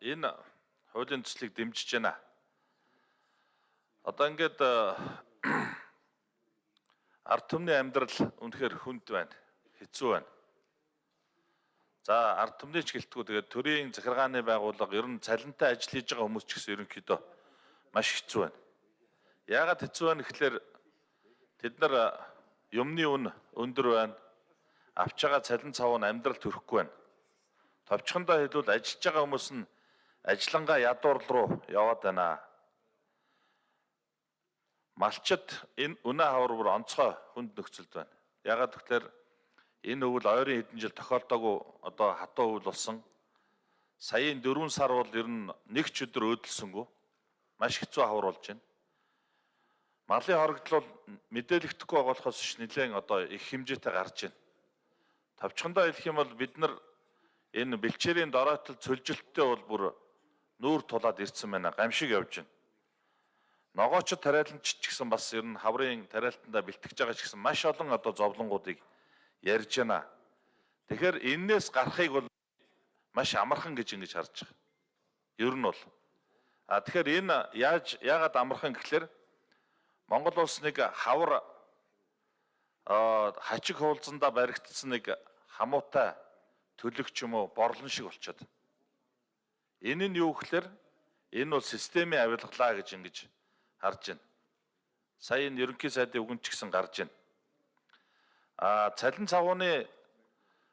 энэ хуулийн төслийг дэмжиж байна. Одоо ингээд ард түмний амьдрал үнэхээр хүнд байна. Хэцүү байна. За ард түмний ч гэлтгүү тэгээд төрийн захиргааны байгууллага ер нь цалинтай ажил хийж байгаа хүмүүс ч гэсэн ерөнхийдөө маш хэцүү байна. Яагаад хэцүү байна гэхээр тэд нар юмны үн өндөр байна. Авч байгаа цалин цав нь амьдрал төрөхгүй байна. Товчхондоо хэлбэл ажиллаж байгаа хүмүүс нь ажиллангаа ядуур руу яваад байна. Малчид энэ үнэ хавар бүр онцгой хүнд нөхцөлд байна. Ягаад гэвэл энэ өвөл ойрын хэдэн жил тохиолдоогүй одоо хатуу өвөл болсон. Саяын 4 сар бол ер нь нэг ч өдөр өөдөлсөнгөө маш хэцүү хавар болж байна. Малын хорогдол бол мэдээлэгдэхгүй болохоос ш нэлээд одоо их хэмжээтэй гарч байна. Тавчхандаа хэлэх юм бол бид нар энэ бэлчээрийн дороотол цөлжилттэй бол бүр нүүр тулаад ирсэн байна. Гамшиг явж байна. Ногоочд тариаланч ч гэсэн бас ер нь хаврын тариалтандаа бэлтгэж байгаа ч гэсэн маш олон одоо зовлонгуудыг ярьж байна. Тэгэхээр энээс гарахыг бол маш амархан гэж ингэж харж байгаа. Ер нь бол. А тэгэхээр энэ яаж яагаад амархан гэхэлэр Монгол улс нэг хавар хачиг хуулзандаа баригдсан нэг хамуутай төлөгч юм уу борлон шиг болчиход. Энэ нь юу гэхэлэр энэ бол системийн авилгалаа гэж ингэж харж байна. Сая энэ ерөнхий сайдын үгэн ч гэсэн гарч байна. А цалин цавууны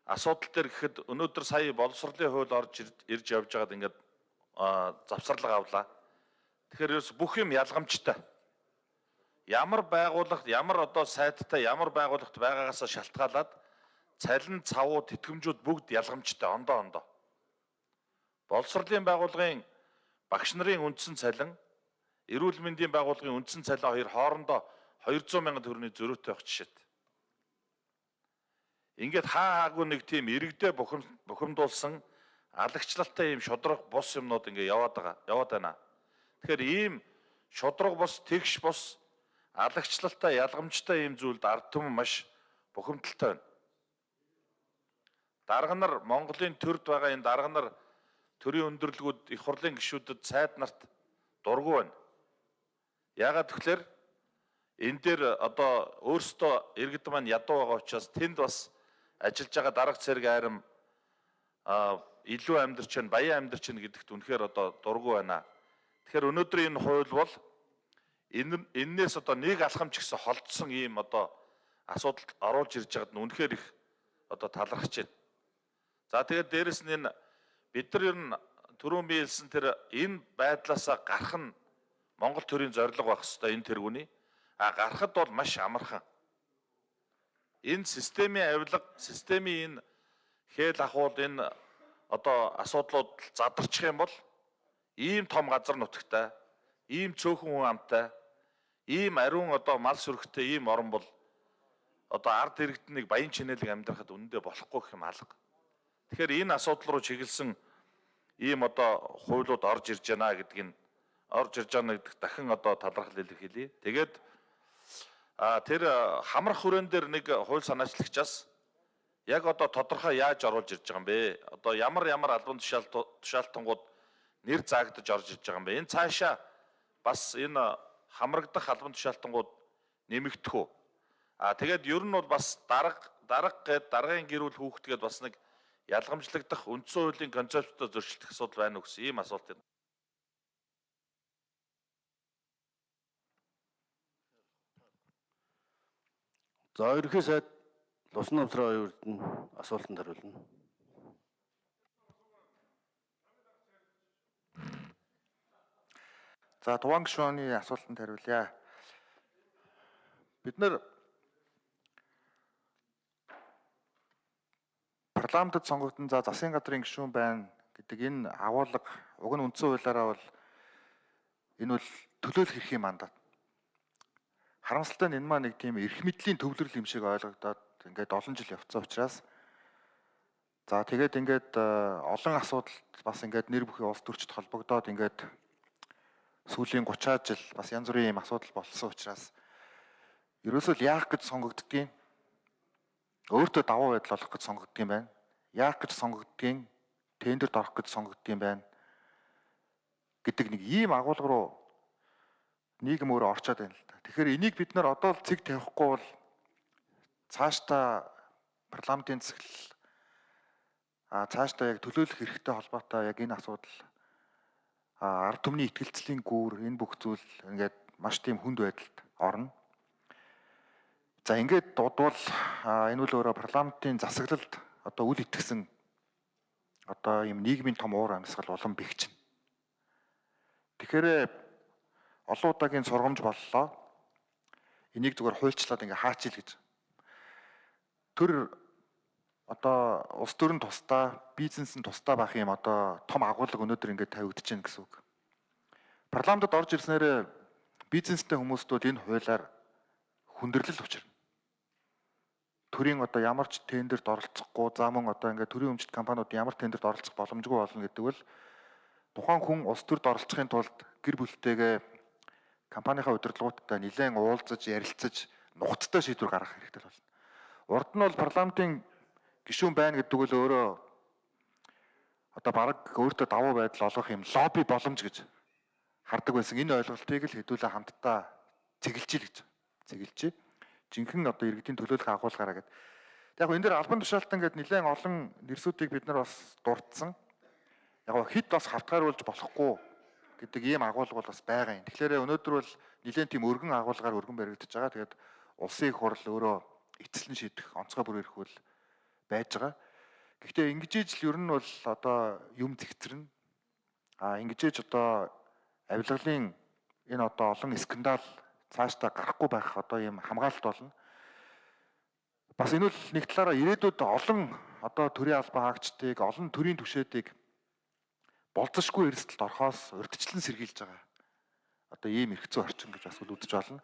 асуудал дээр гэхэд өнөөдөр сая боловсролын хууль орж ирж явж байгаад ингээд завсарлага авлаа. Тэгэхээр ерөөс бүх юм ялгамжтай. Ямар байгууллагт ямар одоо сайттай ямар байгууллагт байгаагаас шалтгаалаад цалин цавуу тэтгэмжүүд бүгд ялгамжтай ондоо ондоо. Боловсролын байгууллагын багш нарын үндсэн цалин, эрүүл мэндийн байгууллагын үндсэн цалин хоёр хоорондоо 200 сая төгрөгийн зөрүүтэй байх жишээт. Ингээд хаа хаагүй нэг тийм иргэдээ бухим бухимдуулсан алагчлалтай ийм шудраг бус юмнууд ингээд яваад байгаа. Яваад байна. Тэгэхээр ийм шудраг бус, тэгш бус, алагчлалтай, ялгамжтай ийм зүйлд ард түмэн маш бухимдалтай байна. Дарга нар Монголын төрд байгаа энэ дарга нар төрийн өндөрлгүүд их хурлын гишүүдэд сайд нарт дургу байна. Яагаад тэгэхээр энэ дээр одоо өөрсдөө иргэд маань ядуу байгаа учраас тэнд бас ажиллаж байгаа дарга цэрэг айрам илүү амьдарч байна, баян амьдарч байна гэдэгт үнэхээр одоо дургу байна. Тэгэхээр өнөөдөр энэ хууль бол энэ энээс одоо нэг алхам ч гэсэн холдсон ийм одоо асуудалд оруулж ирж байгаад нь үнэхээр их одоо талархаж байна. За тэгээд дээрэс нь энэ бид нар ер нь түрүүн би хэлсэн тэр энэ байдлаасаа гарах нь Монгол төрийн зорилго байх хэвээр энэ тэргүүний а гарахад бол маш амархан энэ системийн авилга, системийн энэ хээл ахуул энэ одоо асуудлууд задарчих юм бол ийм том газар нутагтай, ийм цөөхөн хүн амтай, ийм ариун одоо мал сүрхтэй ийм орн бол одоо ард иргэд нэг баян чинэлэг амьдрахад үнэндээ болохгүй гэх юм алга. Тэгэхээр энэ асуудал руу чиглэсэн ийм одоо хуулиуд орж ирж байна гэдгийг орж ирж байгаа гэдэг дахин одоо талархал илэрхийлье. Тэгээд А тэр хамрах хүрээн дээр нэг хууль санаачлагчаас яг одоо тодорхой яаж оруулж ирж байгаа юм бэ? Одоо ямар ямар албан тушаалт тушаалтангууд нэр заагдаж орж ирж байгаа юм бэ? Энэ цаашаа бас энэ хамрагдах албан тушаалтангууд нэмэгдэх үү? А тэгээд ер нь бол бас дарга дарга гээд даргын гэрүүл хүүхдгээд бас нэг ялгамжлагдах үндсэн хуулийн концепттой зөрчилдөх асуудал байна уу гэсэн ийм асуулт байна. За ерөнхий сайд Лусан намсрын оюурд нь асуултанд хариулна. За Туван гишүүний асуултанд хариулъя. Бид нэр парламентд сонгогдсон за засгийн газрын гишүүн байна гэдэг энэ агуулга уг нь үндсэн хуулиараа бол энэ бол төлөөлөх эрхийн мандат харамсалтай нь энэ маа нэг тийм эрх мэдлийн төвлөрөл юм шиг ойлгогдоод ингээд олон жил явцсан учраас за тэгээд ингээд э, олон асуудал бас ингээд нэр бүхий улс төрчд холбогдоод ингээд сүүлийн 30-аад жил бас янз бүрийн юм асуудал болсон учраас ерөөсөө л яах гэж сонгогддгийг өөртөө давуу байдал олох гэж сонгогддгийг байна. Яах гэж сонгогддгийг тендерд орох гэж сонгогддгийг байна. гэдэг нэг ийм агуулга руу нийгэм өөрөө орчоод байна л да. Тэгэхээр энийг бид нар одоо л цэг тавихгүй бол цаашдаа парламентын засаглал а цаашдаа яг төлөөлөх хэрэгтэй холбоотой яг энэ асуудал а ард түмний ихтгэлцлийн гүүр энэ бүх зүйл ингээд маш тийм хүнд байдалд орно. За ингээд дудвал энэ үл өөрөө парламентын засаглалд одоо үл итгэсэн одоо ийм нийгмийн том уур амьсгал улам бэхжин. Тэгэхээр олон удаагийн сургамж боллоо. Энийг зүгээр хуульчлаад ингээ хаачил гэж. Төр одоо улс төрийн тусдаа, бизнес нь тусдаа байх юм одоо том агуулга өнөөдөр ингээ тавигдаж байна гэсэн үг. Парламентод орж ирснээр бизнестэй хүмүүст бол энэ хуулиар хүндрэл учирна. Төрийн одоо ямар ч тендерт оролцохгүй, за мөн одоо ингээ төрийн өмчт компаниуд ямар тендерт оролцох боломжгүй болно гэдэг бол тухайн хүн улс төрд оролцохын тулд гэр бүлтэйгээ компанийнхаа удирдлагуудтай нэлээд уулзаж, ярилцаж, нухацтай шийдвэр гаргах хэрэгтэй болно. Урд нь бол парламентын гишүүн байна гэдэг бол өөрөө одоо баг өөртөө давуу байдал олгох юм лобби боломж гэж хардаг байсан. Энэ ойлголтыг л хэдүүлээ хамтдаа цэглэж ил гэж. Цэглэж. Жинхэнэ одоо иргэдийн төлөөлөх агуулгаараа гэдэг. Яг энэ дээр албан тушаалтан гэдэг нэлээд олон нэрсүүдийг бид нар бас дурдсан. Яг хэд бас хавтгааруулж болохгүй гэдэг ийм агуулга бол бас байгаа юм. Тэгэхээр өнөөдөр бол нэлээд тийм өргөн агуулгаар өргөн баригдаж байгаа. Тэгээд улсын их хурл өөрөө эцэлэн шийдэх онцгой бүр ирэх үл байж байгаа. Гэхдээ ингэж л ер нь бол одоо юм зэгцэрнэ. А ингэж одоо авилгалын энэ одоо олон скандал цаашдаа гарахгүй байх одоо юм хамгаалалт болно. Бас энэ бол нэг талаараа ирээдүйд олон одоо төрийн албан хаагчдыг, олон төрийн түвшээдийг болцсошгүй эрсдэлд орохоос урьдчилан сэргийлж байгаа. Одоо ийм эрх зүй орчин гэж бас үзэж болно.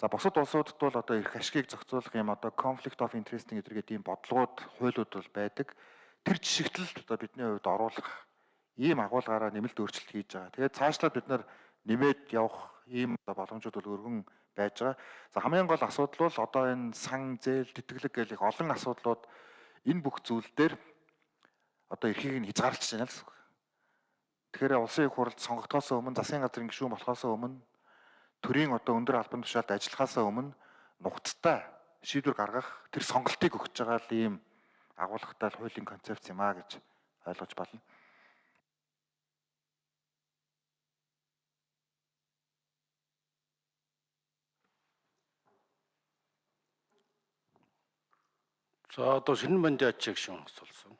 За бусад улсуудад бол одоо эрх ашгийг зохицуулах юм одоо conflict of interest гэдэг ийм бодлогууд, хуулиуд бол байдаг. Тэр жишгтэлд одоо бидний хувьд оруулах ийм агуулгаараа нэмэлт өөрчлөлт хийж байгаа. Тэгээд цаашлаад бид нар нэмээд явах ийм боломжууд бол өргөн байж байгаа. За хамгийн гол асуудал бол одоо энэ сан зээл тэтгэлэг гэх их олон асуудлууд энэ бүх зүйл дээр одоо эрхийг нь хязгаарлаж байна л гэсэн үг. Тэгэхээр улсын их хурлд сонгогдохоос өмнө засгийн газрын гишүүн болохоос өмнө төрийн одоо өндөр албан тушаалд ажиллахаас өмнө нухацтай шийдвэр гаргах тэр сонголтыг өгч байгаа л ийм агуулгатай хуулийн концепц юм а гэж ойлгож байна. За одоо шинэн бандын ачиг шин асуулсан.